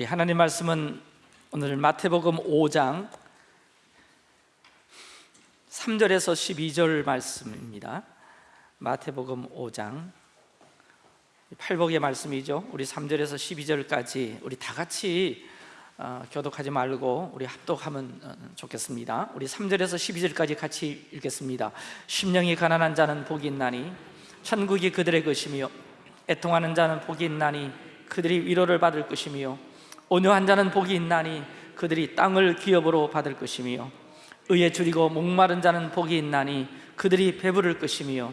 우리 하나님 말씀은 오늘 마태복음 5장 3절에서 12절 말씀입니다. 마태복음 5장 팔복의 말씀이죠. 우리 3절에서 12절까지 우리 다 같이 어, 교독하지 말고 우리 합독하면 어, 좋겠습니다. 우리 3절에서 12절까지 같이 읽겠습니다. 심령이 가난한 자는 복이 있나니 천국이 그들의 것이며 애통하는 자는 복이 있나니 그들이 위로를 받을 것이며 온유한 자는 복이 있나니 그들이 땅을 기업으로 받을 것이며 의에 줄이고 목마른 자는 복이 있나니 그들이 배부를 것이며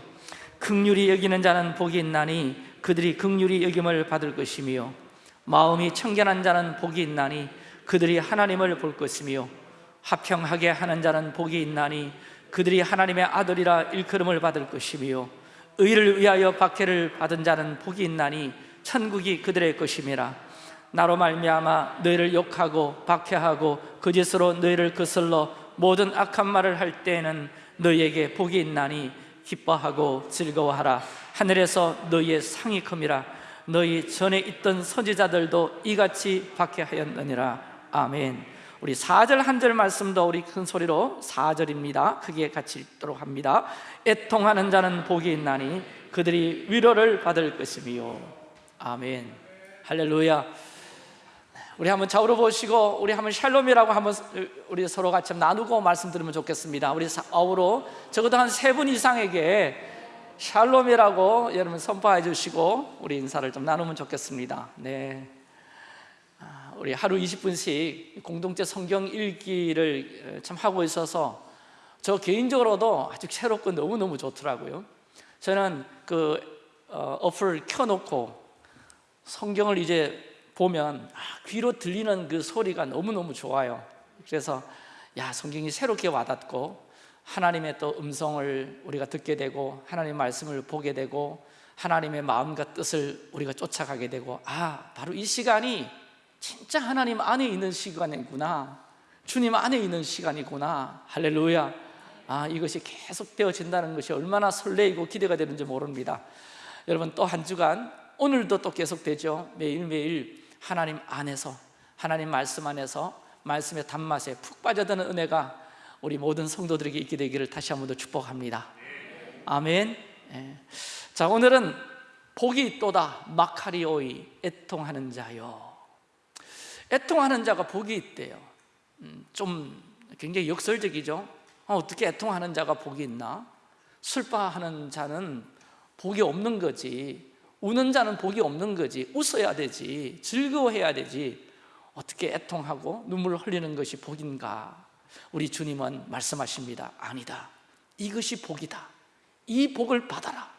극률이 여기는 자는 복이 있나니 그들이 극률이 여김을 받을 것이며 마음이 청결한 자는 복이 있나니 그들이 하나님을 볼 것이며 화평하게 하는 자는 복이 있나니 그들이 하나님의 아들이라 일컬음을 받을 것이며 의를 위하여 박해를 받은 자는 복이 있나니 천국이 그들의 것임이라 나로 말미암아 너희를 욕하고 박해하고 거짓으로 너희를 거슬러 모든 악한 말을 할 때에는 너희에게 복이 있나니 기뻐하고 즐거워하라. 하늘에서 너희의 상이 큼이라. 너희 전에 있던 선지자들도 이같이 박해하였느니라. 아멘. 우리 4절 한 절 말씀도 우리 큰 소리로 4절입니다. 크게 같이 읽도록 합니다 애통하는 자는 복이 있나니 그들이 위로를 받을 것이며 아멘. 할렐루야 우리 한번 좌우로 보시고 우리 한번 샬롬이라고 한번 우리 서로 같이 나누고 말씀 드리면 좋겠습니다. 우리 좌우로 적어도 한 세 분 이상에게 샬롬이라고 여러분 선포해 주시고 우리 인사를 좀 나누면 좋겠습니다. 네. 아, 우리 하루 20분씩 공동체 성경 읽기를 참 하고 있어서 저 개인적으로도 아주 새롭고 너무너무 좋더라고요. 저는 그 어, 어플을 켜놓고 성경을 이제 보면 아, 귀로 들리는 그 소리가 너무너무 좋아요. 그래서 야 성경이 새롭게 와닿고 하나님의 또 음성을 우리가 듣게 되고 하나님의 말씀을 보게 되고 하나님의 마음과 뜻을 우리가 쫓아가게 되고 아 바로 이 시간이 진짜 하나님 안에 있는 시간이구나. 주님 안에 있는 시간이구나. 할렐루야. 아 이것이 계속 되어진다는 것이 얼마나 설레이고 기대가 되는지 모릅니다. 여러분 또 한 주간 오늘도 또 계속되죠. 매일매일 하나님 안에서 하나님 말씀 안에서 말씀의 단맛에 푹 빠져드는 은혜가 우리 모든 성도들에게 있게 되기를 다시 한 번 더 축복합니다. 아멘. 예. 자 오늘은 복이 있도다. 마카리오이 애통하는 자요 애통하는 자가 복이 있대요. 음, 좀 굉장히 역설적이죠. 어, 어떻게 애통하는 자가 복이 있나? 슬퍼하는 자는 복이 없는 거지 우는 자는 복이 없는 거지. 웃어야 되지. 즐거워해야 되지. 어떻게 애통하고 눈물을 흘리는 것이 복인가? 우리 주님은 말씀하십니다. 아니다. 이것이 복이다. 이 복을 받아라.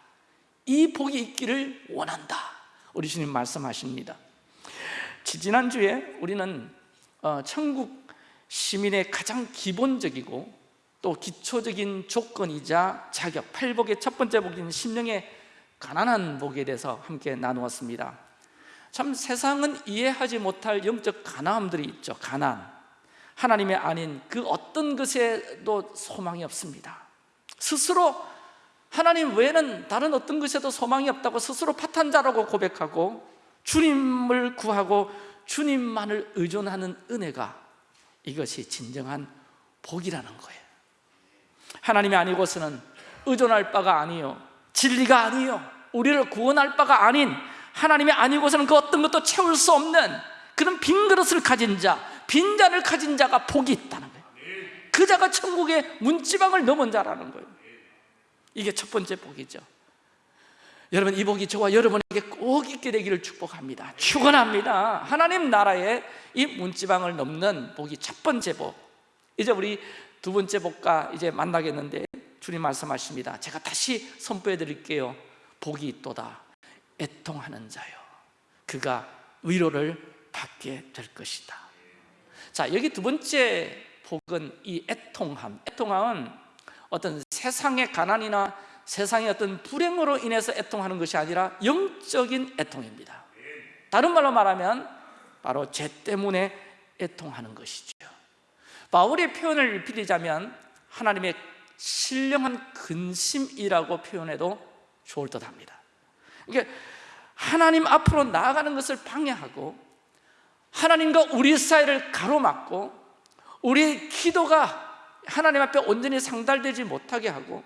이 복이 있기를 원한다. 우리 주님 말씀하십니다. 지난주에 우리는 어, 천국 시민의 가장 기본적이고 또 기초적인 조건이자 자격 팔복의 첫 번째 복인 심령의 가난한 복에 대해서 함께 나누었습니다. 참 세상은 이해하지 못할 영적 가난함들이 있죠. 가난. 하나님의 아닌 그 어떤 것에도 소망이 없습니다. 스스로 하나님 외에는 다른 어떤 것에도 소망이 없다고 스스로 파탄자라고 고백하고 주님을 구하고 주님만을 의존하는 은혜가 이것이 진정한 복이라는 거예요. 하나님이 아니고서는 의존할 바가 아니요 진리가 아니요. 우리를 구원할 바가 아닌 하나님이 아니고서는 그 어떤 것도 채울 수 없는 그런 빈 그릇을 가진 자 빈 잔을 가진 자가 복이 있다는 거예요. 그 자가 천국의 문지방을 넘은 자라는 거예요. 이게 첫 번째 복이죠. 여러분 이 복이 저와 여러분에게 꼭 있게 되기를 축복합니다. 축원합니다. 하나님 나라의 이 문지방을 넘는 복이 첫 번째 복. 이제 우리 두 번째 복과 이제 만나겠는데 주님 말씀하십니다. 제가 다시 선포해 드릴게요. 복이 있도다. 애통하는 자요 그가 위로를 받게 될 것이다. 자 여기 두 번째 복은 이 애통함. 애통함은 어떤 세상의 가난이나 세상의 어떤 불행으로 인해서 애통하는 것이 아니라 영적인 애통입니다. 다른 말로 말하면 바로 죄 때문에 애통하는 것이죠 바울의 표현을 빌리자면 하나님의 신령한 근심이라고 표현해도 좋을 듯합니다. 그러니까 하나님 앞으로 나아가는 것을 방해하고 하나님과 우리 사이를 가로막고 우리의 기도가 하나님 앞에 온전히 상달되지 못하게 하고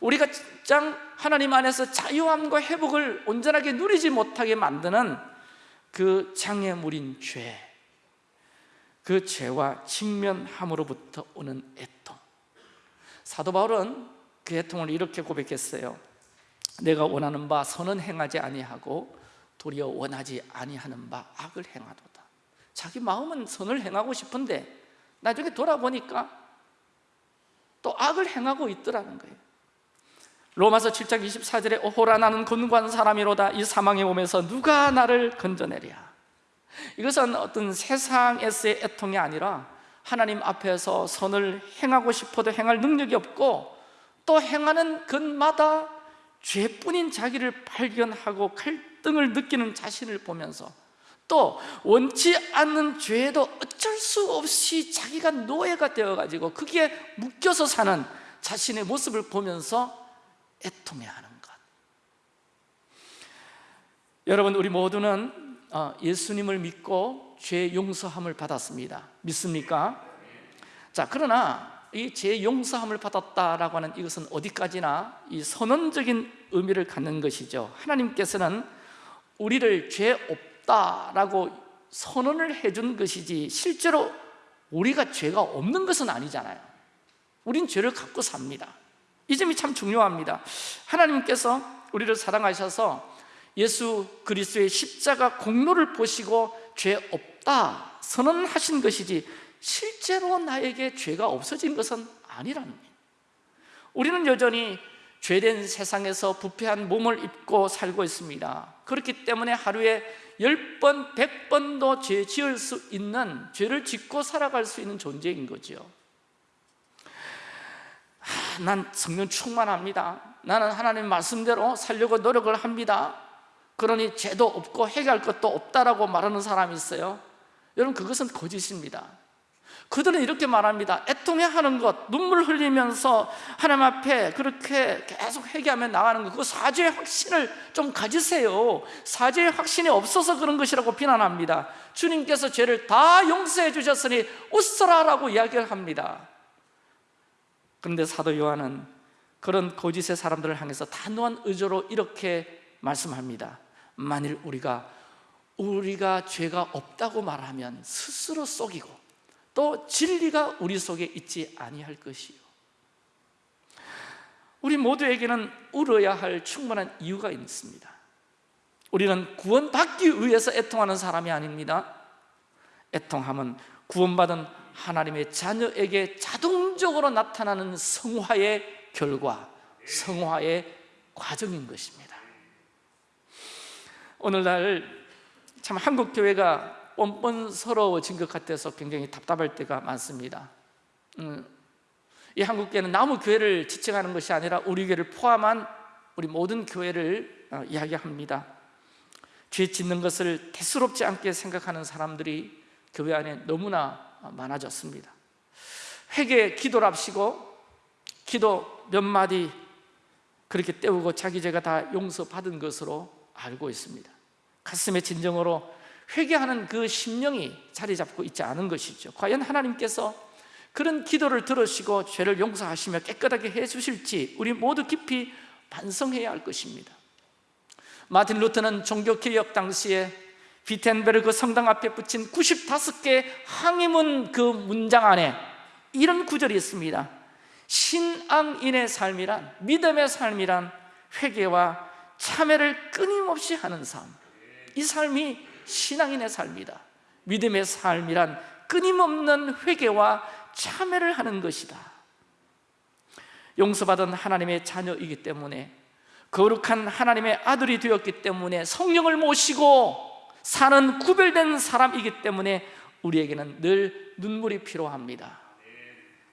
우리가 장 하나님 안에서 자유함과 회복을 온전하게 누리지 못하게 만드는 그 장애물인 죄, 그 죄와 직면함으로부터 오는 애통. 사도 바울은 그 애통을 이렇게 고백했어요. 내가 원하는 바 선은 행하지 아니하고 도리어 원하지 아니하는 바 악을 행하도다. 자기 마음은 선을 행하고 싶은데 나중에 돌아보니까 또 악을 행하고 있더라는 거예요. 로마서 7장 24절에 오호라 나는 권고한 사람이로다 이 사망의 몸에서 누가 나를 건져내랴 이것은 어떤 세상에서의 애통이 아니라 하나님 앞에서 선을 행하고 싶어도 행할 능력이 없고 또 행하는 것마다 죄뿐인 자기를 발견하고 갈등을 느끼는 자신을 보면서 또 원치 않는 죄에도 어쩔 수 없이 자기가 노예가 되어가지고 거기에 묶여서 사는 자신의 모습을 보면서 애통해하는 것. 여러분 우리 모두는 어, 예수님을 믿고 죄 용서함을 받았습니다. 믿습니까? 자 그러나 이 죄 용서함을 받았다라고 하는 이것은 어디까지나 이 선언적인 의미를 갖는 것이죠. 하나님께서는 우리를 죄 없다라고 선언을 해준 것이지 실제로 우리가 죄가 없는 것은 아니잖아요. 우린 죄를 갖고 삽니다. 이 점이 참 중요합니다. 하나님께서 우리를 사랑하셔서 예수 그리스도의 십자가 공로를 보시고 죄 없다 선언하신 것이지 실제로 나에게 죄가 없어진 것은 아니라는 거예요 우리는 여전히 죄된 세상에서 부패한 몸을 입고 살고 있습니다. 그렇기 때문에 하루에 10번, 100번도 죄 지을 수 있는 죄를 짓고 살아갈 수 있는 존재인 거죠 아, 난 성령 충만합니다. 나는 하나님 말씀대로 살려고 노력을 합니다 그러니 죄도 없고 해결할 것도 없다라고 말하는 사람이 있어요. 여러분 그것은 거짓입니다. 그들은 이렇게 말합니다. 애통해하는 것, 눈물 흘리면서 하나님 앞에 그렇게 계속 회개하며 나가는 것 그거 사죄의 확신을 좀 가지세요. 사죄의 확신이 없어서 그런 것이라고 비난합니다. 주님께서 죄를 다 용서해 주셨으니 웃어라라고 이야기를 합니다. 그런데 사도 요한은 그런 거짓의 사람들을 향해서 단호한 의조로 이렇게 말씀합니다 만일 우리가 우리가 죄가 없다고 말하면 스스로 속이고 또 진리가 우리 속에 있지 아니할 것이요. 우리 모두에게는 울어야 할 충분한 이유가 있습니다. 우리는 구원 받기 위해서 애통하는 사람이 아닙니다. 애통함은 구원받은 하나님의 자녀에게 자동적으로 나타나는 성화의 결과, 성화의 과정인 것입니다 오늘날 참 한국 교회가 뻔뻔스러워진 것 같아서 굉장히 답답할 때가 많습니다. 음, 이 한국 교회는 나무 교회를 지칭하는 것이 아니라 우리 교회를 포함한 우리 모든 교회를 어, 이야기합니다. 죄 짓는 것을 대수롭지 않게 생각하는 사람들이 교회 안에 너무나 많아졌습니다. 회개 기도를 합시고 기도 몇 마디 그렇게 때우고 자기 죄가 다 용서받은 것으로 알고 있습니다. 가슴의 진정으로 회개하는 그 심령이 자리 잡고 있지 않은 것이죠. 과연 하나님께서 그런 기도를 들으시고 죄를 용서하시며 깨끗하게 해주실지 우리 모두 깊이 반성해야 할 것입니다. 마틴 루터는 종교개혁 당시에 비텐베르그 성당 앞에 붙인 95개 항의문 그 문장 안에 이런 구절이 있습니다. 신앙인의 삶이란 믿음의 삶이란 회개와 참회를 끊임없이 하는 삶. 이 삶이 신앙인의 삶이다. 믿음의 삶이란 끊임없는 회개와 참회를 하는 것이다. 용서받은 하나님의 자녀이기 때문에 거룩한 하나님의 아들이 되었기 때문에 성령을 모시고 사는 구별된 사람이기 때문에 우리에게는 늘 눈물이 필요합니다.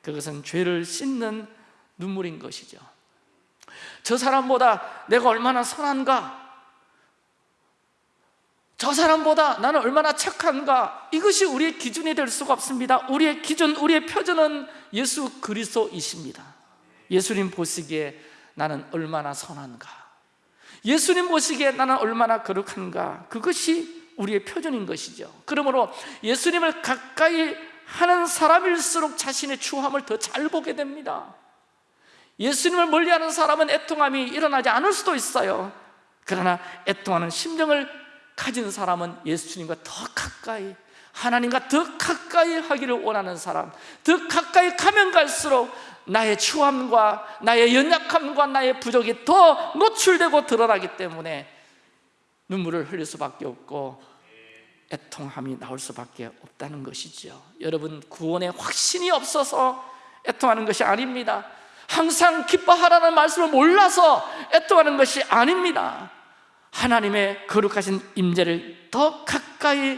그것은 죄를 씻는 눈물인 것이죠 저 사람보다 내가 얼마나 선한가? 저 사람보다 나는 얼마나 착한가? 이것이 우리의 기준이 될 수가 없습니다. 우리의 기준, 우리의 표준은 예수 그리스도이십니다. 예수님 보시기에 나는 얼마나 선한가? 예수님 보시기에 나는 얼마나 거룩한가? 그것이 우리의 표준인 것이죠. 그러므로 예수님을 가까이 하는 사람일수록 자신의 추함을 더 잘 보게 됩니다 예수님을 멀리하는 사람은 애통함이 일어나지 않을 수도 있어요. 그러나 애통하는 심정을 가진 사람은 예수님과 더 가까이 하나님과 더 가까이 하기를 원하는 사람 더 가까이 가면 갈수록 나의 추함과 나의 연약함과 나의 부족이 더 노출되고 드러나기 때문에 눈물을 흘릴 수밖에 없고 애통함이 나올 수밖에 없다는 것이죠 여러분 구원에 확신이 없어서 애통하는 것이 아닙니다 항상 기뻐하라는 말씀을 몰라서 애통하는 것이 아닙니다. 하나님의 거룩하신 임재를 더 가까이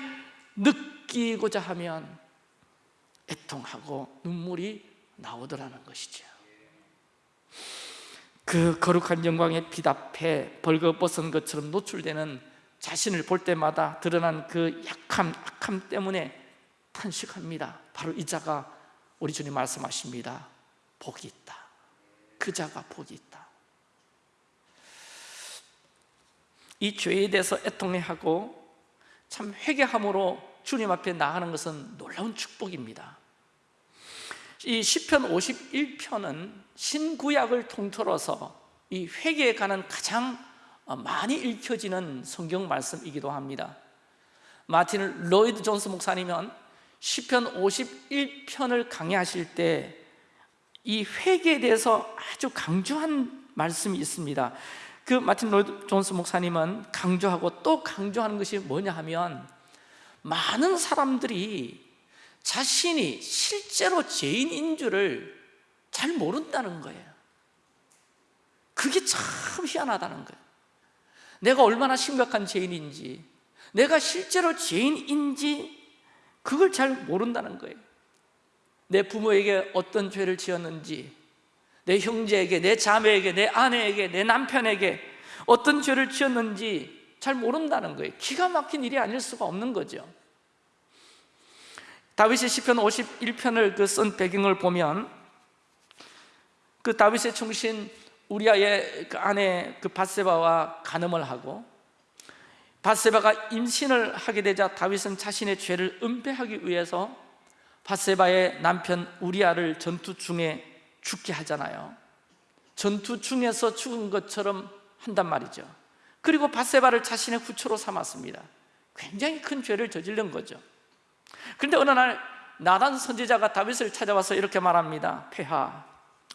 느끼고자 하면 애통하고 눈물이 나오더라는 것이죠. 그 거룩한 영광의 빛 앞에 벌거벗은 것처럼 노출되는 자신을 볼 때마다 드러난 그 약함, 악함 때문에 탄식합니다. 바로 이 자가 우리 주님 말씀하십니다. 복이 있다 그 자가 복이 있다. 이 죄에 대해서 애통해하고 참 회개함으로 주님 앞에 나가는 것은 놀라운 축복입니다. 이 시편 51편은 신구약을 통틀어서 이 회개에 관한 가장 많이 읽혀지는 성경 말씀이기도 합니다. 마틴 로이드 존스 목사님은 시편 51편을 강의하실 때 이 회개에 대해서 아주 강조한 말씀이 있습니다. 그 마틴 로이드 존스 목사님은 강조하고 또 강조하는 것이 뭐냐 하면 많은 사람들이 자신이 실제로 죄인인 줄을 잘 모른다는 거예요. 그게 참 희한하다는 거예요. 내가 얼마나 심각한 죄인인지 내가 실제로 죄인인지 그걸 잘 모른다는 거예요 내 부모에게 어떤 죄를 지었는지 내 형제에게, 내 자매에게, 내 아내에게, 내 남편에게 어떤 죄를 지었는지 잘 모른다는 거예요. 기가 막힌 일이 아닐 수가 없는 거죠. 다윗의 시편 51편을 그 쓴 배경을 보면 그 다윗의 충신 우리아의 그 아내 그 바세바와 간음을 하고 바세바가 임신을 하게 되자 다윗은 자신의 죄를 은폐하기 위해서 바세바의 남편 우리아를 전투 중에 죽게 하잖아요. 전투 중에서 죽은 것처럼 한단 말이죠. 그리고 바세바를 자신의 후처로 삼았습니다. 굉장히 큰 죄를 저지른 거죠. 그런데 어느 날 나단 선지자가 다윗을 찾아와서 이렇게 말합니다. 폐하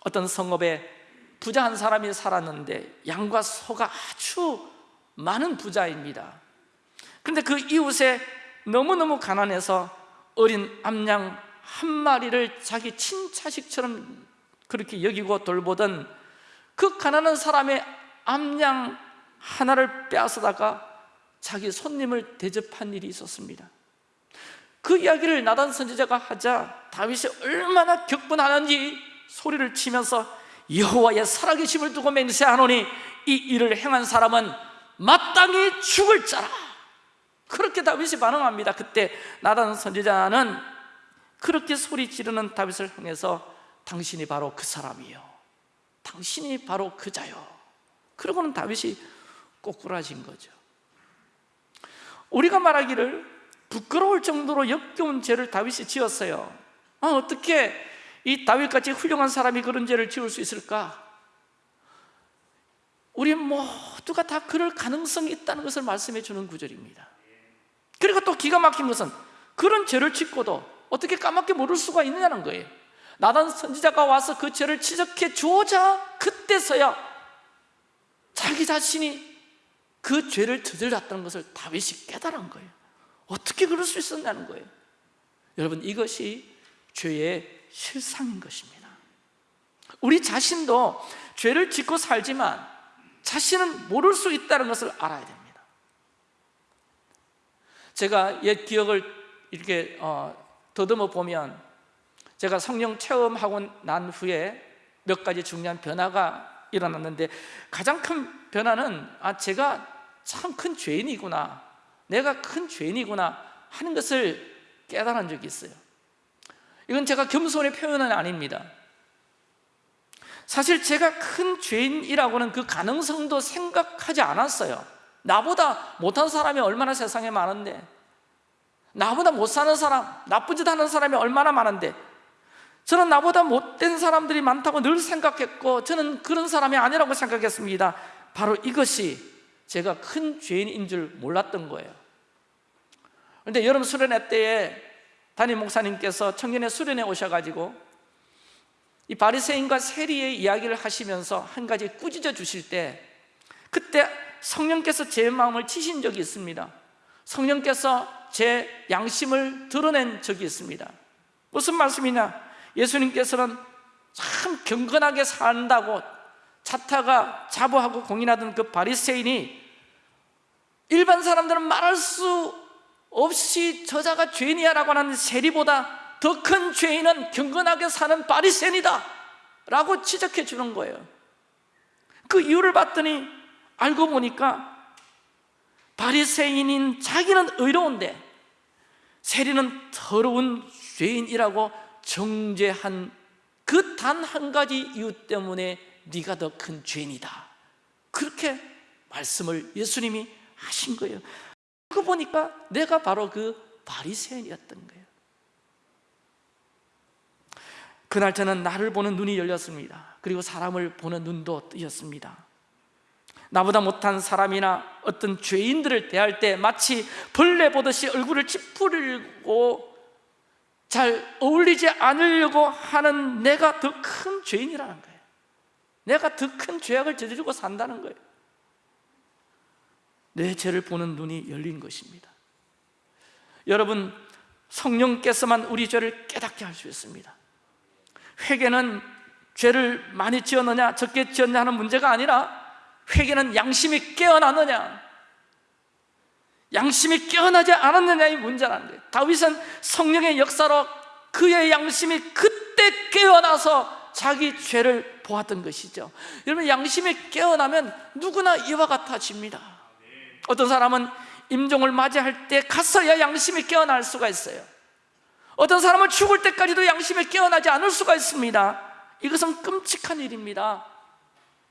어떤 성읍에 부자 한 사람이 살았는데 양과 소가 아주 많은 부자입니다. 그런데 그 이웃에 너무너무 가난해서 어린 암양 한 마리를 자기 친자식처럼 그렇게 여기고 돌보던 그 가난한 사람의 암양 하나를 빼앗아다가 자기 손님을 대접한 일이 있었습니다. 그 이야기를 나단 선지자가 하자 다윗이 얼마나 격분하는지 소리를 치면서 여호와의 살아계심을 두고 맹세하노니 이 일을 행한 사람은 마땅히 죽을 자라 그렇게 다윗이 반응합니다. 그때 나단 선지자는 그렇게 소리 지르는 다윗을 향해서 당신이 바로 그 사람이요. 당신이 바로 그자요. 그러고는 다윗이 꼬꾸라진 거죠. 우리가 말하기를 부끄러울 정도로 역겨운 죄를 다윗이 지었어요. 아, 어떻게 이 다윗같이 훌륭한 사람이 그런 죄를 지을 수 있을까? 우리 모두가 다 그럴 가능성이 있다는 것을 말씀해 주는 구절입니다 그리고 또 기가 막힌 것은 그런 죄를 짓고도 어떻게 까맣게 모를 수가 있느냐는 거예요. 나단 선지자가 와서 그 죄를 지적해 주자 그때서야 자기 자신이 그 죄를 저질렀다는 것을 다윗이 깨달은 거예요. 어떻게 그럴 수 있었냐는 거예요. 여러분 이것이 죄의 실상인 것입니다. 우리 자신도 죄를 짓고 살지만 자신은 모를 수 있다는 것을 알아야 됩니다 제가 옛 기억을 이렇게 어, 더듬어 보면 제가 성령 체험하고 난 후에 몇 가지 중요한 변화가 일어났는데 가장 큰 변화는 아 제가 참 큰 죄인이구나 내가 큰 죄인이구나 하는 것을 깨달은 적이 있어요. 이건 제가 겸손의 표현은 아닙니다. 사실 제가 큰 죄인이라고는 그 가능성도 생각하지 않았어요 나보다 못한 사람이 얼마나 세상에 많은데? 나보다 못 사는 사람, 나쁜 짓 하는 사람이 얼마나 많은데? 저는 나보다 못된 사람들이 많다고 늘 생각했고 저는 그런 사람이 아니라고 생각했습니다. 바로 이것이 제가 큰 죄인인 줄 몰랐던 거예요. 그런데 여름 수련회 때에 담임 목사님께서 청년의 수련회 오셔가지고 이 바리새인과 세리의 이야기를 하시면서 한 가지 꾸짖어 주실 때 그때 성령께서 제 마음을 치신 적이 있습니다. 성령께서 제 양심을 드러낸 적이 있습니다. 무슨 말씀이냐? 예수님께서는 참 경건하게 산다고 자타가 자부하고 공인하던 그 바리새인이 일반 사람들은 말할 수 없이 저자가 죄인이야 라고 하는 세리보다 더 큰 죄인은 경건하게 사는 바리새인이다 라고 지적해 주는 거예요. 그 이유를 봤더니 알고 보니까 바리새인인 자기는 의로운데 세리는 더러운 죄인이라고 정죄한 그 단 한 가지 이유 때문에 네가 더 큰 죄인이다. 그렇게 말씀을 예수님이 하신 거예요. 그거 보니까 내가 바로 그 바리새인이었던 거예요. 그날 저는 나를 보는 눈이 열렸습니다. 그리고 사람을 보는 눈도 뜨였습니다 나보다 못한 사람이나 어떤 죄인들을 대할 때 마치 벌레 보듯이 얼굴을 찌푸리고 잘 어울리지 않으려고 하는 내가 더 큰 죄인이라는 거예요. 내가 더 큰 죄악을 저지르고 산다는 거예요. 내 죄를 보는 눈이 열린 것입니다. 여러분 성령께서만 우리 죄를 깨닫게 할 수 있습니다. 회개는 죄를 많이 지었느냐 적게 지었냐 하는 문제가 아니라 회개는 양심이 깨어나느냐? 양심이 깨어나지 않았느냐의 문제라는 거예요 다윗은 성령의 역사로 그의 양심이 그때 깨어나서 자기 죄를 보았던 것이죠. 여러분 양심이 깨어나면 누구나 이와 같아집니다. 어떤 사람은 임종을 맞이할 때 가서야 양심이 깨어날 수가 있어요. 어떤 사람은 죽을 때까지도 양심이 깨어나지 않을 수가 있습니다. 이것은 끔찍한 일입니다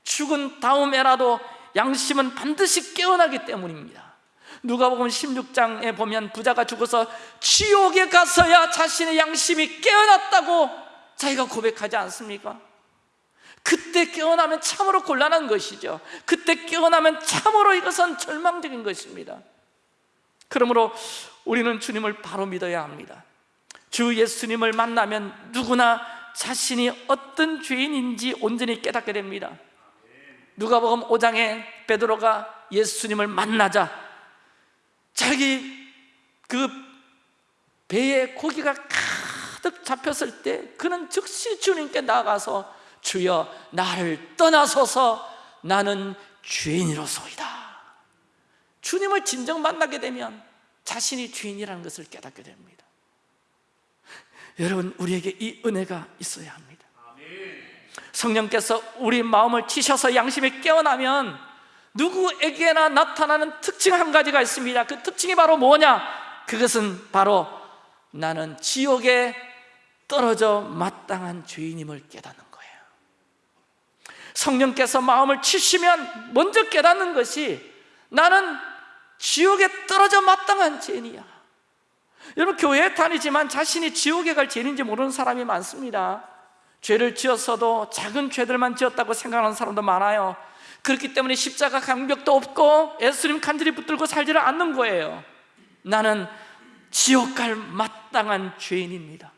죽은 다음에라도 양심은 반드시 깨어나기 때문입니다. 누가복음 16장에 보면 부자가 죽어서 지옥에 가서야 자신의 양심이 깨어났다고 자기가 고백하지 않습니까? 그때 깨어나면 참으로 곤란한 것이죠. 그때 깨어나면 참으로 이것은 절망적인 것입니다. 그러므로 우리는 주님을 바로 믿어야 합니다. 주 예수님을 만나면 누구나 자신이 어떤 죄인인지 온전히 깨닫게 됩니다 누가복음 5장에 베드로가 예수님을 만나자 자기 그 배에 고기가 가득 잡혔을 때 그는 즉시 주님께 나가서 주여 나를 떠나소서. 나는 죄인이로소이다. 주님을 진정 만나게 되면 자신이 죄인이라는 것을 깨닫게 됩니다. 여러분 우리에게 이 은혜가 있어야 합니다 성령께서 우리 마음을 치셔서 양심이 깨어나면 누구에게나 나타나는 특징 한 가지가 있습니다. 그 특징이 바로 뭐냐? 그것은 바로 나는 지옥에 떨어져 마땅한 죄인임을 깨닫는 거예요. 성령께서 마음을 치시면 먼저 깨닫는 것이 나는 지옥에 떨어져 마땅한 죄인이야. 여러분 교회에 다니지만 자신이 지옥에 갈 죄인인지 모르는 사람이 많습니다 죄를 지었어도 작은 죄들만 지었다고 생각하는 사람도 많아요. 그렇기 때문에 십자가 강벽도 없고 예수님 간절히 붙들고 살지를 않는 거예요. 나는 지옥 갈 마땅한 죄인입니다.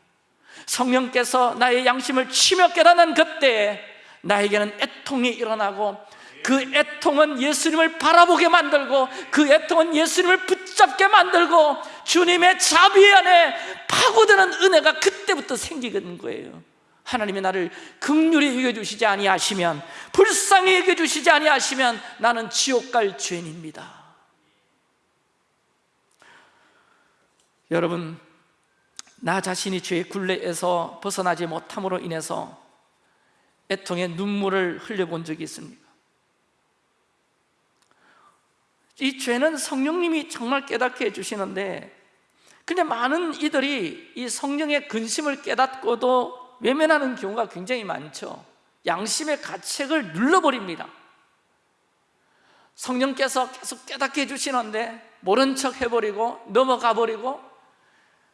성령께서 나의 양심을 치며 깨닫는 그때 나에게는 애통이 일어나고 그 애통은 예수님을 바라보게 만들고 그 애통은 예수님을 붙잡게 만들고 주님의 자비 안에 파고드는 은혜가 그때부터 생기는 거예요 하나님이 나를 극률히 여겨주시지 아니하시면 불쌍히 여겨주시지 아니하시면 나는 지옥 갈 죄인입니다. 여러분 나 자신이 죄의 굴레에서 벗어나지 못함으로 인해서 애통의 눈물을 흘려본 적이 있습니다. 이 죄는 성령님이 정말 깨닫게 해주시는데 근데 많은 이들이 이 성령의 근심을 깨닫고도 외면하는 경우가 굉장히 많죠. 양심의 가책을 눌러버립니다. 성령께서 계속 깨닫게 해주시는데 모른 척 해버리고 넘어가 버리고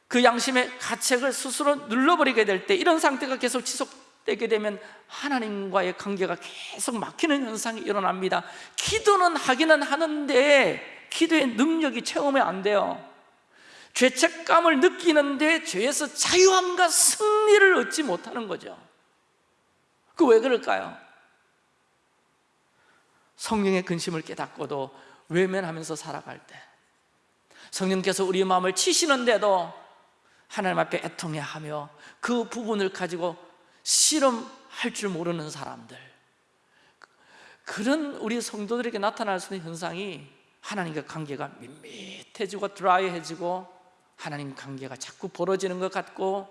그 양심의 가책을 스스로 눌러버리게 될 때 이런 상태가 계속 지속되게 되면 하나님과의 관계가 계속 막히는 현상이 일어납니다. 기도는 하기는 하는데 기도의 능력이 체험이 안 돼요 죄책감을 느끼는데 죄에서 자유함과 승리를 얻지 못하는 거죠 그 왜 그럴까요? 성령의 근심을 깨닫고도 외면하면서 살아갈 때 성령께서 우리 마음을 치시는데도 하나님 앞에 애통해하며 그 부분을 가지고 실험할 줄 모르는 사람들 그런 우리 성도들에게 나타날 수 있는 현상이 하나님과 관계가 밋밋해지고 드라이해지고 하나님 관계가 자꾸 벌어지는 것 같고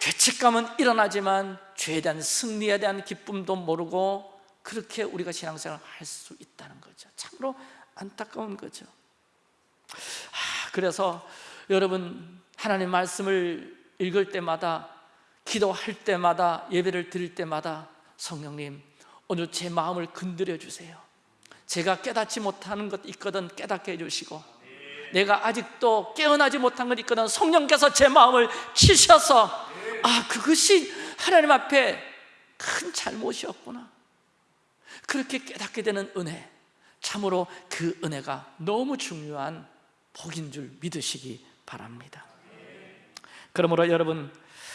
죄책감은 일어나지만 죄에 대한 승리에 대한 기쁨도 모르고 그렇게 우리가 신앙생활을 할 수 있다는 거죠. 참으로 안타까운 거죠. 아, 그래서 여러분 하나님 말씀을 읽을 때마다 기도할 때마다 예배를 드릴 때마다 성령님 오늘 제 마음을 건드려 주세요. 제가 깨닫지 못하는 것 있거든 깨닫게 해주시고 내가 아직도 깨어나지 못한 것 있거든 성령께서 제 마음을 치셔서 아 그것이 하나님 앞에 큰 잘못이었구나. 그렇게 깨닫게 되는 은혜. 참으로 그 은혜가 너무 중요한 복인 줄 믿으시기 바랍니다. 그러므로 여러분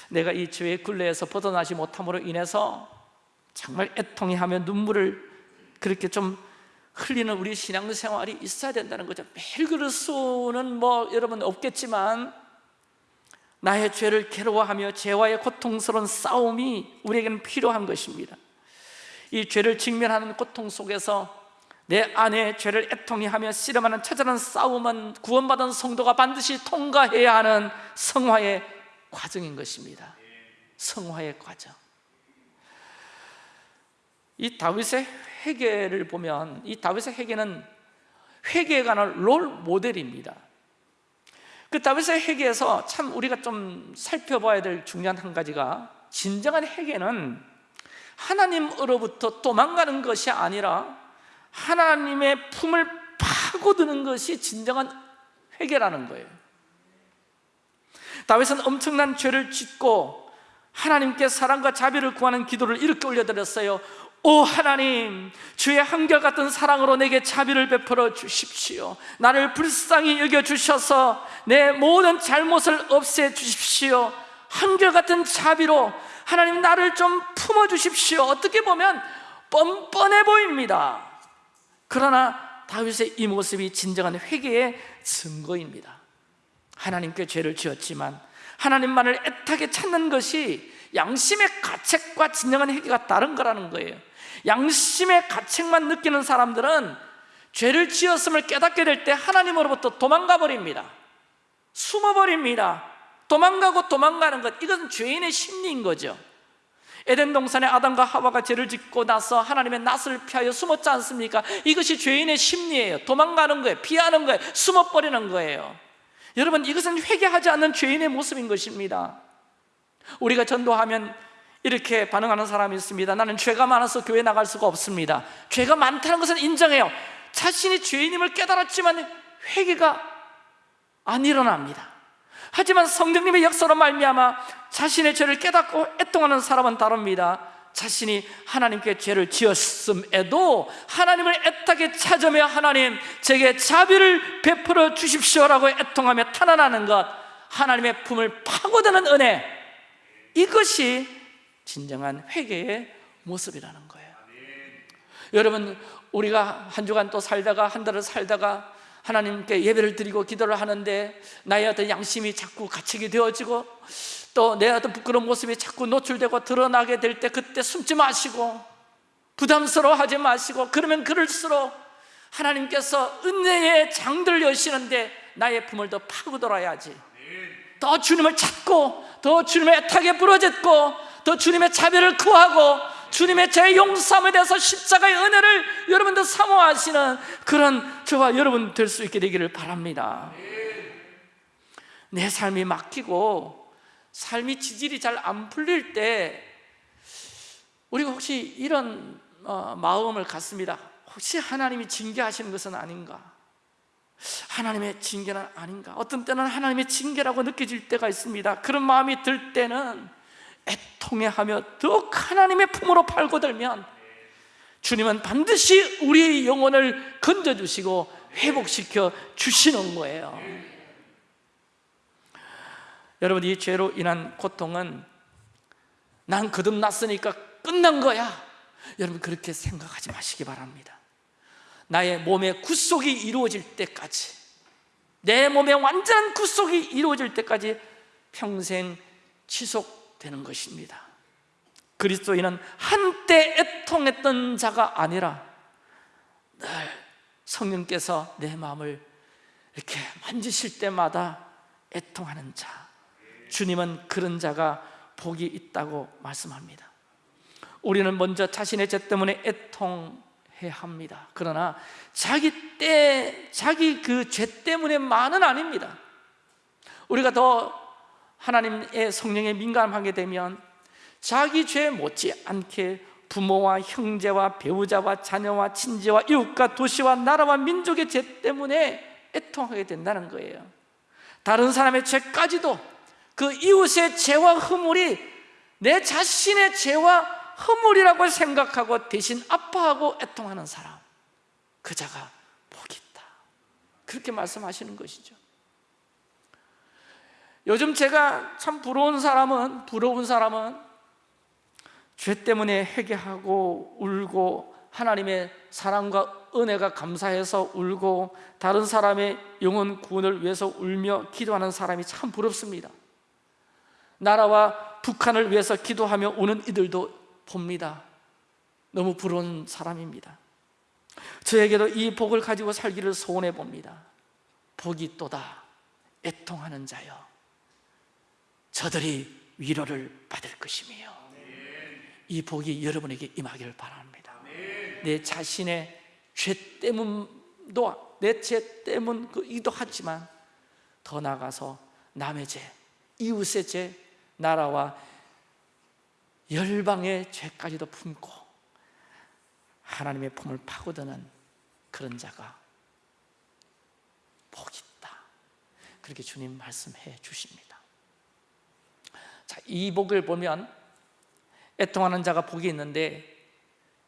내가 이 죄의 굴레에서 벗어나지 못함으로 인해서 정말 애통해하며 눈물을 그렇게 좀 흘리는 우리 신앙생활이 있어야 된다는 거죠. 매일 그럴 수는 뭐 여러분 없겠지만 나의 죄를 괴로워하며 죄와의 고통스러운 싸움이 우리에게는 필요한 것입니다. 이 죄를 직면하는 고통 속에서 내 안에 죄를 애통히 하며 씨름하는 처절한 싸움은 구원받은 성도가 반드시 통과해야 하는 성화의 과정인 것입니다. 성화의 과정. 이 다윗의 회개를 보면 이 다윗의 회개는 회개에 관한 롤 모델입니다. 그 다윗의 회개에서 참 우리가 좀 살펴봐야 될 중요한 한 가지가 진정한 회개는 하나님으로부터 도망가는 것이 아니라 하나님의 품을 파고드는 것이 진정한 회개라는 거예요. 다윗은 엄청난 죄를 짓고 하나님께 사랑과 자비를 구하는 기도를 이렇게 올려드렸어요 오 하나님 주의 한결같은 사랑으로 내게 자비를 베풀어 주십시오. 나를 불쌍히 여겨주셔서 내 모든 잘못을 없애 주십시오. 한결같은 자비로 하나님 나를 좀 품어주십시오. 어떻게 보면 뻔뻔해 보입니다. 그러나 다윗의 이 모습이 진정한 회개의 증거입니다. 하나님께 죄를 지었지만 하나님만을 애타게 찾는 것이 양심의 가책과 진정한 회개가 다른 거라는 거예요 양심의 가책만 느끼는 사람들은 죄를 지었음을 깨닫게 될 때 하나님으로부터 도망가 버립니다. 숨어 버립니다. 도망가고 도망가는 것 이것은 죄인의 심리인 거죠. 에덴 동산에 아담과 하와가 죄를 짓고 나서 하나님의 낯을 피하여 숨었지 않습니까? 이것이 죄인의 심리예요. 도망가는 거예요. 피하는 거예요. 숨어버리는 거예요. 여러분 이것은 회개하지 않는 죄인의 모습인 것입니다. 우리가 전도하면 이렇게 반응하는 사람이 있습니다. 나는 죄가 많아서 교회 나갈 수가 없습니다. 죄가 많다는 것은 인정해요. 자신이 죄인임을 깨달았지만 회개가 안 일어납니다. 하지만 성령님의 역사로 말미암아 자신의 죄를 깨닫고 애통하는 사람은 다릅니다. 자신이 하나님께 죄를 지었음에도 하나님을 애타게 찾으며 하나님 제게 자비를 베풀어 주십시오라고 애통하며 탄원하는 것 하나님의 품을 파고드는 은혜 이것이 진정한 회개의 모습이라는 거예요. 여러분 우리가 한 주간 또 살다가 한 달을 살다가 하나님께 예배를 드리고 기도를 하는데 나의 어떤 양심이 자꾸 가책이 되어지고 또 내 어떤 부끄러운 모습이 자꾸 노출되고 드러나게 될 때 그때 숨지 마시고 부담스러워하지 마시고 그러면 그럴수록 하나님께서 은혜의 장들 여시는데 나의 품을 더 파고들어야지. 더 주님을 찾고 더 주님의 애타게 부러졌고 더 주님의 자비를 구하고 주님의 제 용서함에 대해서 십자가의 은혜를 여러분들 사모하시는 그런 저와 여러분 될 수 있게 되기를 바랍니다 내 삶이 막히고 삶이 지질이 잘 안 풀릴 때 우리가 혹시 이런 어, 마음을 갖습니다 혹시 하나님이 징계하시는 것은 아닌가? 하나님의 징계는 아닌가? 어떤 때는 하나님의 징계라고 느껴질 때가 있습니다 그런 마음이 들 때는 애통해하며 더욱 하나님의 품으로 팔고들면 주님은 반드시 우리의 영혼을 건져주시고 회복시켜 주시는 거예요. 여러분 이 죄로 인한 고통은 난 거듭났으니까 끝난 거야. 여러분 그렇게 생각하지 마시기 바랍니다. 나의 몸의 구속이 이루어질 때까지 내 몸의 완전한 구속이 이루어질 때까지 평생 지속 되는 것입니다. 그리스도인은 한때 애통했던 자가 아니라 늘 성령께서 내 마음을 이렇게 만지실 때마다 애통하는 자 주님은 그런 자가 복이 있다고 말씀합니다. 우리는 먼저 자신의 죄 때문에 애통해야 합니다. 그러나 자기 때, 자기 그 죄 때문에만은 아닙니다. 우리가 더 하나님의 성령에 민감하게 되면 자기 죄 못지않게 부모와 형제와 배우자와 자녀와 친지와 이웃과 도시와 나라와 민족의 죄 때문에 애통하게 된다는 거예요. 다른 사람의 죄까지도 그 이웃의 죄와 허물이 내 자신의 죄와 허물이라고 생각하고 대신 아파하고 애통하는 사람 그 자가 복이 있다. 그렇게 말씀하시는 것이죠 요즘 제가 참 부러운 사람은 부러운 사람은 죄 때문에 회개하고 울고 하나님의 사랑과 은혜가 감사해서 울고 다른 사람의 영혼 구원을 위해서 울며 기도하는 사람이 참 부럽습니다. 나라와 북한을 위해서 기도하며 우는 이들도 봅니다. 너무 부러운 사람입니다. 저에게도 이 복을 가지고 살기를 소원해 봅니다. 복이 또다. 애통하는 자여 저들이 위로를 받을 것이며 이 복이 여러분에게 임하기를 바랍니다. 내 자신의 죄 때문도 내 죄 때문이기도 하지만 더 나아가서 남의 죄, 이웃의 죄, 나라와 열방의 죄까지도 품고 하나님의 품을 파고드는 그런 자가 복이 있다. 그렇게 주님 말씀해 주십니다 자, 이 복을 보면 애통하는 자가 복이 있는데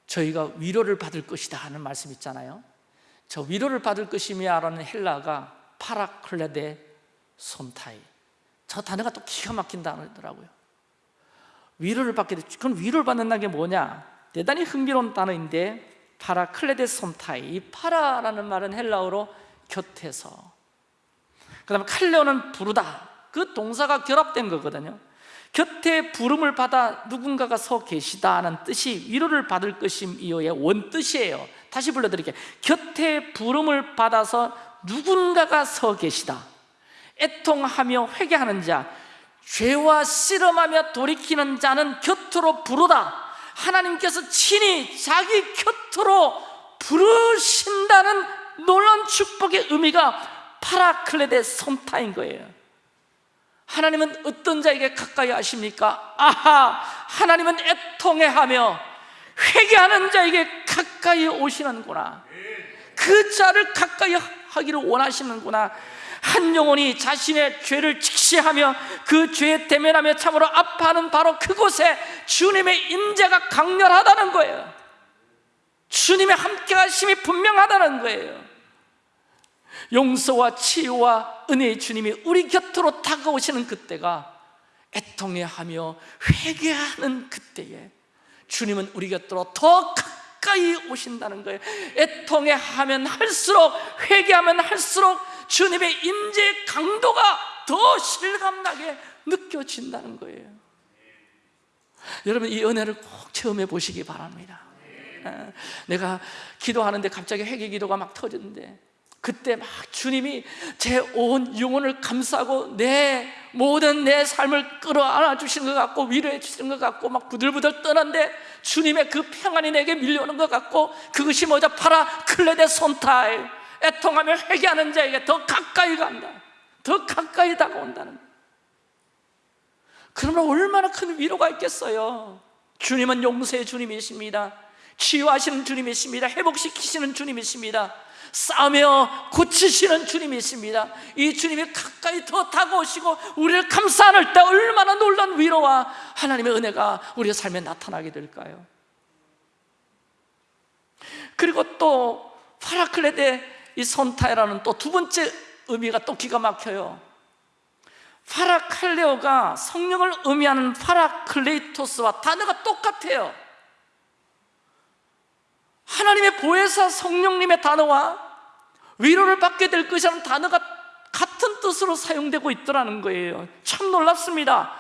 저희가 위로를 받을 것이다 하는 말씀 있잖아요. 저 위로를 받을 것이며라는 헬라가 파라클레데 솜타이. 저 단어가 또 기가 막힌 단어더라고요. 위로를 받게 되 그럼 위로를 받는다는 게 뭐냐? 대단히 흥미로운 단어인데 파라클레데 솜타이 이 파라라는 말은 헬라어로 곁에서. 그 다음에 칼레오는 부르다. 그 동사가 결합된 거거든요 곁에 부름을 받아 누군가가 서 계시다는 뜻이 위로를 받을 것임이요의 원뜻이에요. 다시 불러드릴게요. 곁에 부름을 받아서 누군가가 서 계시다. 애통하며 회개하는 자 죄와 씨름하며 돌이키는 자는 곁으로 부르다. 하나님께서 친히 자기 곁으로 부르신다는 놀라운 축복의 의미가 파라클레데 솜타인 거예요 하나님은 어떤 자에게 가까이 하십니까? 아하! 하나님은 애통해하며 회개하는 자에게 가까이 오시는구나 그 자를 가까이 하기를 원하시는구나 한 영혼이 자신의 죄를 직시하며 그 죄에 대면하며 참으로 아파하는 바로 그곳에 주님의 임재가 강렬하다는 거예요 주님의 함께 하심이 분명하다는 거예요 용서와 치유와 은혜의 주님이 우리 곁으로 다가오시는 그때가 애통해하며 회개하는 그때에 주님은 우리 곁으로 더 가까이 오신다는 거예요. 애통해하면 할수록 회개하면 할수록 주님의 임재의 강도가 더 실감나게 느껴진다는 거예요. 여러분 이 은혜를 꼭 체험해 보시기 바랍니다. 아, 내가 기도하는데 갑자기 회개 기도가 막 터지는데 그때 막 주님이 제 온 영혼을 감싸고 내 모든 내 삶을 끌어안아 주시는 것 같고 위로해 주시는 것 같고 막 부들부들 떠는데 주님의 그 평안이 내게 밀려오는 것 같고 그것이 뭐죠? 파라 클레데 손타이 애통하며 회개하는 자에게 더 가까이 간다. 더 가까이 다가온다는. 그러면 얼마나 큰 위로가 있겠어요? 주님은 용서의 주님이십니다. 치유하시는 주님이십니다. 회복시키시는 주님이십니다 싸며 고치시는 주님이십니다. 이 주님이 가까이 더 다가오시고 우리를 감싸 안을 때 얼마나 놀란 위로와 하나님의 은혜가 우리의 삶에 나타나게 될까요? 그리고 또 파라클레데 이 손타이라는 또 두 번째 의미가 또 기가 막혀요. 파라칼레오가 성령을 의미하는 파라클레이토스와 단어가 똑같아요 하나님의 보혜사 성령님의 단어와 위로를 받게 될 것이라는 단어가 같은 뜻으로 사용되고 있더라는 거예요. 참 놀랍습니다.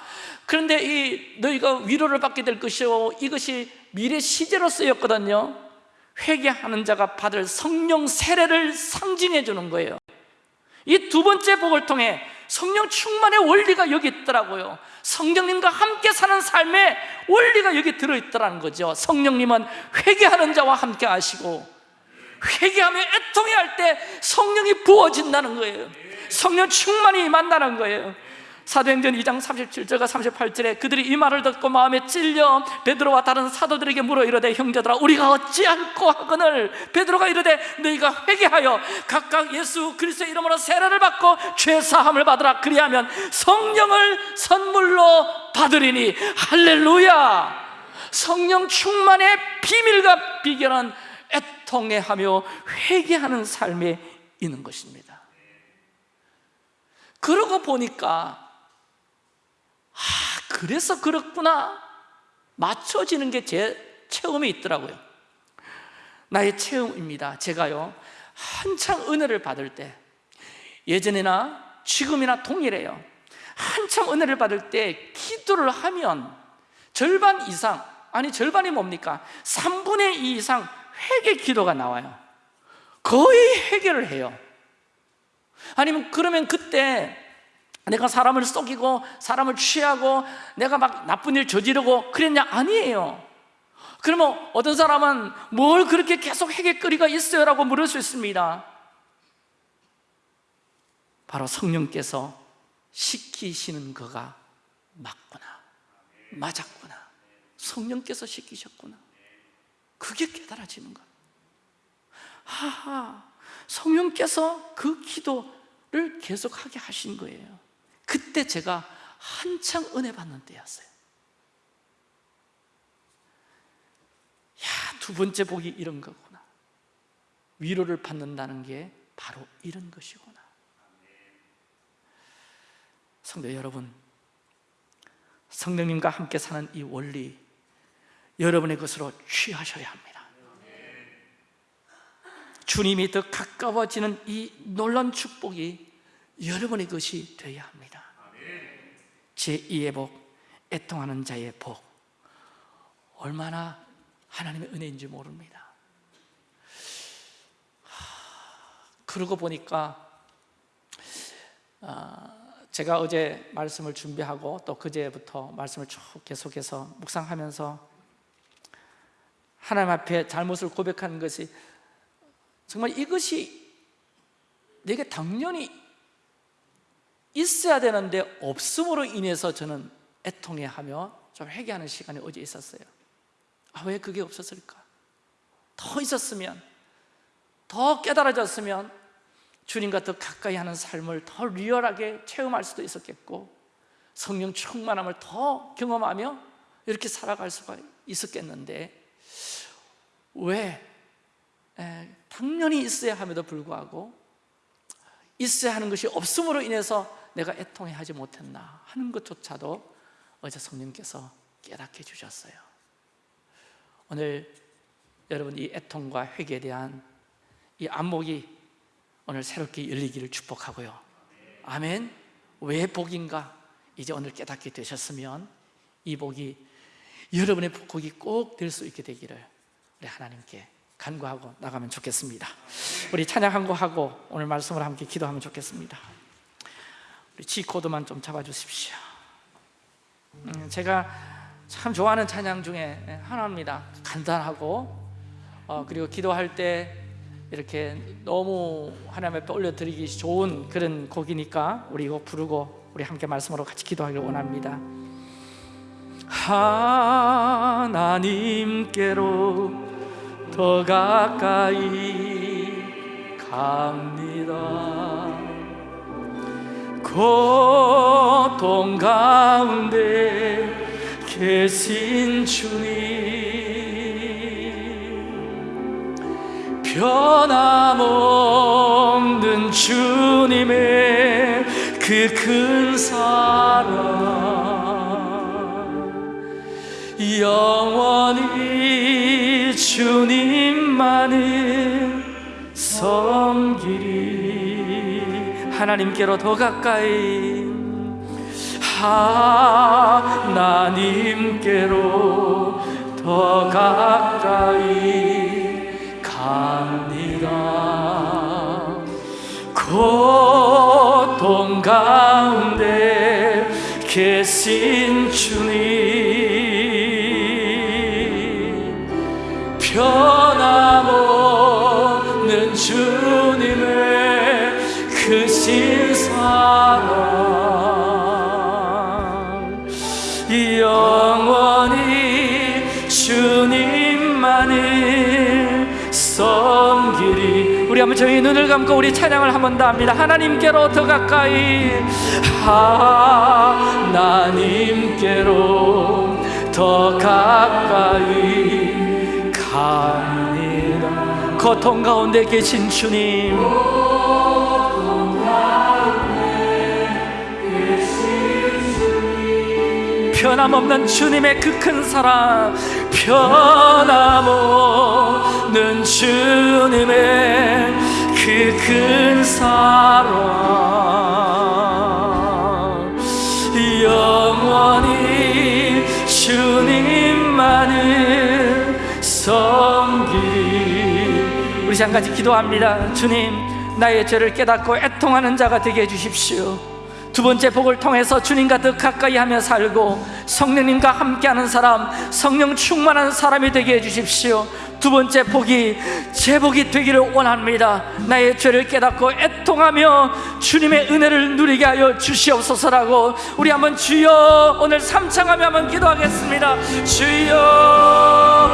그런데 이 너희가 위로를 받게 될 것이요 이것이 미래 시제로 쓰였거든요. 회개하는 자가 받을 성령 세례를 상징해 주는 거예요. 이 두 번째 복을 통해 성령 충만의 원리가 여기 있더라고요. 성령님과 함께 사는 삶의 원리가 여기 들어있더라는 거죠. 성령님은 회개하는 자와 함께 하시고 회개하며 애통해 할 때 성령이 부어진다는 거예요. 성령 충만이 임한다는 거예요 사도행전 2장 37절과 38절에 그들이 이 말을 듣고 마음에 찔려 베드로와 다른 사도들에게 물어 이르되 형제들아 우리가 어찌 할꼬 하거늘? 베드로가 이르되 너희가 회개하여 각각 예수 그리스도의 이름으로 세례를 받고 죄 사함을 받으라. 그리하면 성령을 선물로 받으리니. 할렐루야! 성령 충만의 비밀과 비결은 애통해하며 회개하는 삶에 있는 것입니다. 그러고 보니까 아, 그래서 그렇구나. 맞춰지는 게 제 체험이 있더라고요. 나의 체험입니다. 제가요 한창 은혜를 받을 때 예전이나 지금이나 동일해요. 한참 은혜를 받을 때 기도를 하면 절반 이상 아니 절반이 뭡니까? 3분의 2 이상 회개 기도가 나와요. 거의 회개를 해요. 아니면 그러면 그때 내가 사람을 속이고 사람을 취하고 내가 막 나쁜 일 저지르고 그랬냐? 아니에요. 그러면 어떤 사람은 뭘 그렇게 계속 회개거리가 있어요? 라고 물을 수 있습니다. 바로 성령께서 시키시는 거가 맞구나. 맞았구나. 성령께서 시키셨구나. 그게 깨달아지는 거예요 하하. 성령께서 그 기도를 계속하게 하신 거예요 그때 제가 한창 은혜 받는 때였어요. 야, 두 번째 복이 이런 거구나. 위로를 받는다는 게 바로 이런 것이구나. 성도 여러분 성령님과 함께 사는 이 원리 여러분의 것으로 취하셔야 합니다. 주님이 더 가까워지는 이 놀라운 축복이 여러분의 것이 되어야 합니다. 제2의 복, 애통하는 자의 복. 얼마나 하나님의 은혜인지 모릅니다. 그러고 보니까 아, 제가 어제 말씀을 준비하고 또 그제부터 말씀을 쭉 계속해서 묵상하면서 하나님 앞에 잘못을 고백하는 것이 정말 이것이 내게 당연히 있어야 되는데 없음으로 인해서 저는 애통해하며 좀 회개하는 시간이 어제 있었어요 아, 왜 그게 없었을까? 더 있었으면 더 깨달아졌으면 주님과 더 가까이 하는 삶을 더 리얼하게 체험할 수도 있었겠고 성령 충만함을 더 경험하며 이렇게 살아갈 수가 있었겠는데 왜 에, 당연히 있어야 함에도 불구하고 있어야 하는 것이 없음으로 인해서 내가 애통해 하지 못했나 하는 것조차도 어제 성령께서 깨닫게 해주셨어요. 오늘 여러분 이 애통과 회개에 대한 이 안목이 오늘 새롭게 열리기를 축복하고요. 아멘. 왜 복인가? 이제 오늘 깨닫게 되셨으면 이 복이 여러분의 복이 꼭 될 수 있게 되기를 우리 하나님께 간구하고 나가면 좋겠습니다. 우리 찬양 한 곡하고 오늘 말씀을 함께 기도하면 좋겠습니다 G 코드만 좀 잡아주십시오. 음, 제가 참 좋아하는 찬양 중에 하나입니다. 간단하고 어, 그리고 기도할 때 이렇게 너무 하나님 앞에 올려드리기 좋은 그런 곡이니까 우리 이거 부르고 우리 함께 말씀으로 같이 기도하기를 원합니다. 하나님께로 더 가까이 갑니다 고통 가운데 계신 주님. 변함없는 주님의 그 큰 사랑. 영원히 주님만을 섬기리 하나님께로 더 가까이. 하나님께로 더 가까이 갑니다. 고통 가운데 계신 주님 변 한번 저희 눈을 감고 우리 찬양을 한 번 더 합니다. 하나님께로 더 가까이. 하나님께로 더 가까이 갑니다 고통 가운데 계신 주님 변함없는 주님의 그 큰 사랑 변함없는 주님의 그 큰 사랑. 영원히 주님만을 섬기리 우리 한 가지 기도합니다. 주님 나의 죄를 깨닫고 애통하는 자가 되게 해주십시오 두 번째 복을 통해서 주님과 더 가까이 하며 살고 성령님과 함께하는 사람 성령 충만한 사람이 되게 해주십시오. 두 번째 복이 제 복이 되기를 원합니다. 나의 죄를 깨닫고 애통하며 주님의 은혜를 누리게 하여 주시옵소서라고 우리 한번 주여 오늘 삼창하며 한번 기도하겠습니다. 주여